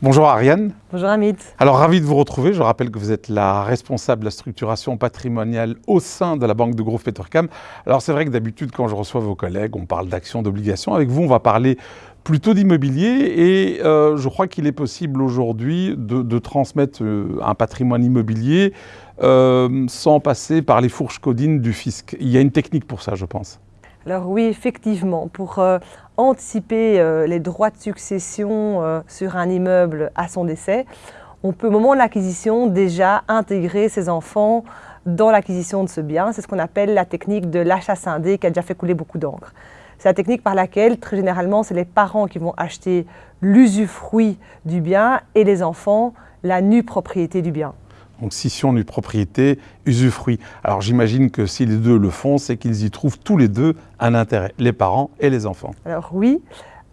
Bonjour Ariane. Bonjour Amit. Alors ravi de vous retrouver. Je rappelle que vous êtes la responsable de la structuration patrimoniale au sein de la Banque de Groupe Petercam. Alors c'est vrai que d'habitude quand je reçois vos collègues, on parle d'actions, d'obligations. Avec vous, on va parler plutôt d'immobilier et euh, je crois qu'il est possible aujourd'hui de, transmettre euh, un patrimoine immobilier euh, sans passer par les fourches codines du fisc. Il y a une technique pour ça, je pense. Alors oui, effectivement, pour euh, anticiper euh, les droits de succession euh, sur un immeuble à son décès, on peut au moment de l'acquisition déjà intégrer ses enfants dans l'acquisition de ce bien. C'est ce qu'on appelle la technique de l'achat scindé qui a déjà fait couler beaucoup d'encre. C'est la technique par laquelle, très généralement, c'est les parents qui vont acheter l'usufruit du bien et les enfants la nue propriété du bien. Donc scission nue propriété, usufruit. Alors j'imagine que si les deux le font, c'est qu'ils y trouvent tous les deux un intérêt, les parents et les enfants. Alors oui,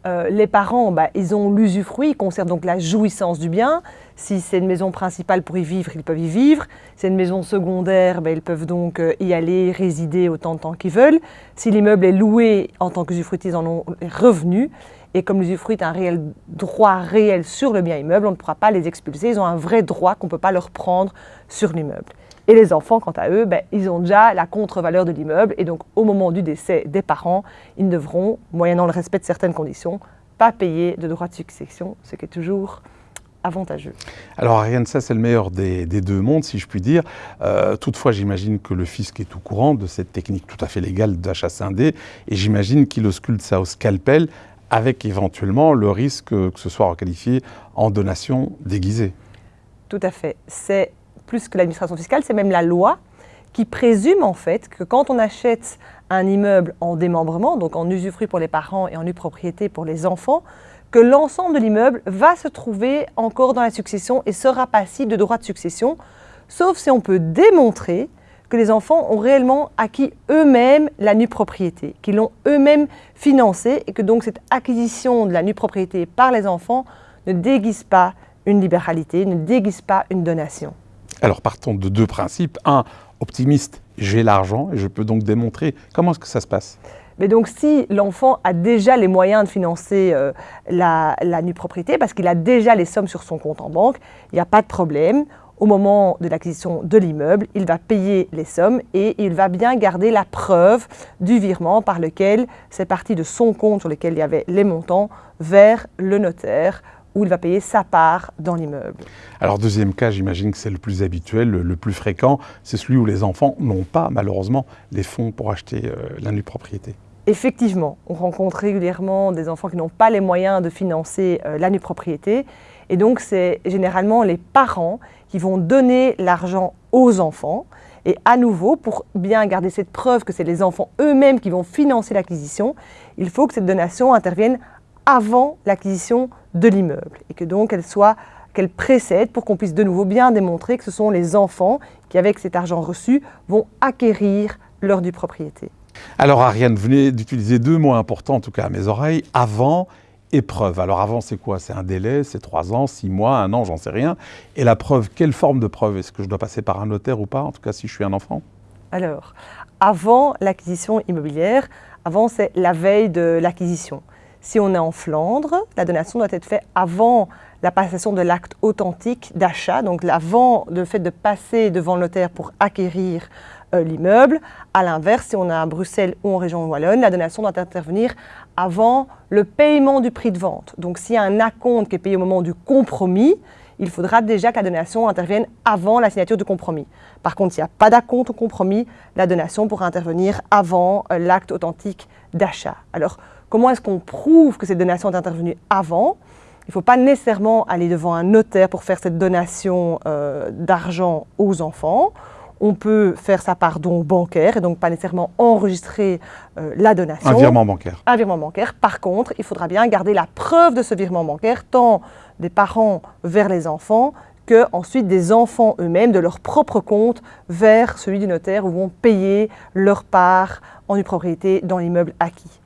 euh, les parents, bah, ils ont l'usufruit, ils conservent donc la jouissance du bien. Si c'est une maison principale pour y vivre, ils peuvent y vivre. Si c'est une maison secondaire, bah, ils peuvent donc euh, y aller, résider autant de temps qu'ils veulent. Si l'immeuble est loué en tant qu'usufruitier, ils en ont les revenus. Et comme l'usufruit est un réel droit réel sur le bien immeuble, on ne pourra pas les expulser. Ils ont un vrai droit qu'on ne peut pas leur prendre sur l'immeuble. Et les enfants, quant à eux, ben, ils ont déjà la contre-valeur de l'immeuble. Et donc, au moment du décès des parents, ils ne devront, moyennant le respect de certaines conditions, pas payer de droits de succession, ce qui est toujours avantageux. Alors Ariane, ça c'est le meilleur des, deux mondes, si je puis dire. Euh, toutefois, j'imagine que le fisc est au courant de cette technique tout à fait légale d'achat scindé, et j'imagine qu'il ausculte ça au scalpel avec éventuellement le risque que ce soit requalifié en donation déguisée. Tout à fait. C'est plus que l'administration fiscale, c'est même la loi qui présume en fait que quand on achète un immeuble en démembrement, donc en usufruit pour les parents et en propriété pour les enfants, que l'ensemble de l'immeuble va se trouver encore dans la succession et sera passible de droits de succession, sauf si on peut démontrer que les enfants ont réellement acquis eux-mêmes la nue propriété, qu'ils l'ont eux-mêmes financée et que donc cette acquisition de la nue propriété par les enfants ne déguise pas une libéralité, ne déguise pas une donation. Alors partons de deux principes. Un, optimiste, j'ai l'argent et je peux donc démontrer. Comment est-ce que ça se passe? Mais donc, si l'enfant a déjà les moyens de financer euh, la, la nue propriété, parce qu'il a déjà les sommes sur son compte en banque, il n'y a pas de problème. Au moment de l'acquisition de l'immeuble, il va payer les sommes et il va bien garder la preuve du virement par lequel c'est parti de son compte sur lequel il y avait les montants vers le notaire où il va payer sa part dans l'immeuble. Alors deuxième cas, j'imagine que c'est le plus habituel, le, plus fréquent, c'est celui où les enfants n'ont pas malheureusement les fonds pour acheter euh, la nue propriété. Effectivement, on rencontre régulièrement des enfants qui n'ont pas les moyens de financer euh, la nue propriété et donc c'est généralement les parents qui vont donner l'argent aux enfants. Et à nouveau, pour bien garder cette preuve que c'est les enfants eux-mêmes qui vont financer l'acquisition, il faut que cette donation intervienne avant l'acquisition de l'immeuble. Et que donc elle soit qu'elle précède pour qu'on puisse de nouveau bien démontrer que ce sont les enfants qui, avec cet argent reçu, vont acquérir leur du propriété. Alors Ariane, vous venez d'utiliser deux mots importants, en tout cas à mes oreilles, avant épreuve. Alors avant, c'est quoi? C'est un délai, c'est trois ans, six mois, un an, j'en sais rien. Et la preuve, quelle forme de preuve? Est-ce que je dois passer par un notaire ou pas? En tout cas, si je suis un enfant? Alors, avant l'acquisition immobilière, avant, c'est la veille de l'acquisition. Si on est en Flandre, la donation doit être faite avant la passation de l'acte authentique d'achat, donc avant le fait de passer devant le notaire pour acquérir euh, l'immeuble. À l'inverse, si on est à Bruxelles ou en région wallonne, la donation doit intervenir avant le paiement du prix de vente. Donc s'il y a un acompte qui est payé au moment du compromis, il faudra déjà que la donation intervienne avant la signature du compromis. Par contre, s'il n'y a pas d'acompte au compromis, la donation pourra intervenir avant euh, l'acte authentique d'achat. Alors, comment est-ce qu'on prouve que cette donation est intervenue avant? Il ne faut pas nécessairement aller devant un notaire pour faire cette donation euh, d'argent aux enfants on peut faire ça par don bancaire et donc pas nécessairement enregistrer euh, la donation. Un virement bancaire. Un virement bancaire. Par contre, il faudra bien garder la preuve de ce virement bancaire, tant des parents vers les enfants que ensuite des enfants eux-mêmes de leur propre compte vers celui du notaire où vont payer leur part en une propriété dans l'immeuble acquis.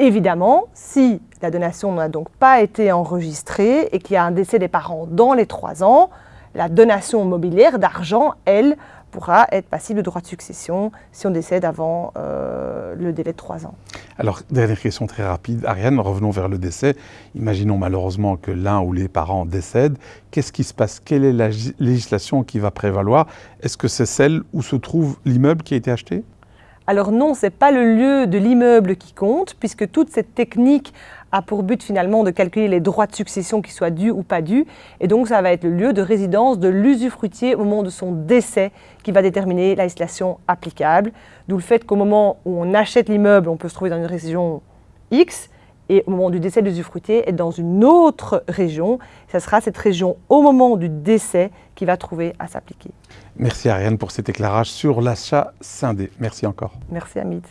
Évidemment, si la donation n'a donc pas été enregistrée et qu'il y a un décès des parents dans les trois ans, la donation mobilière d'argent, elle, pourra être passible de droit de succession si on décède avant euh, le délai de trois ans. Alors, dernière question très rapide. Ariane, revenons vers le décès. Imaginons malheureusement que l'un ou les parents décèdent. Qu'est-ce qui se passe? Quelle est la législation qui va prévaloir? Est-ce que c'est celle où se trouve l'immeuble qui a été acheté? Alors non, ce n'est pas le lieu de l'immeuble qui compte, puisque toute cette technique a pour but finalement de calculer les droits de succession qui soient dus ou pas dus. Et donc ça va être le lieu de résidence de l'usufruitier au moment de son décès qui va déterminer la législation applicable. D'où le fait qu'au moment où on achète l'immeuble, on peut se trouver dans une région X, et au moment du décès de l'usufruitier, être dans une autre région. Ce sera cette région au moment du décès qui va trouver à s'appliquer. Merci Ariane pour cet éclairage sur l'achat scindé. Merci encore. Merci Amit.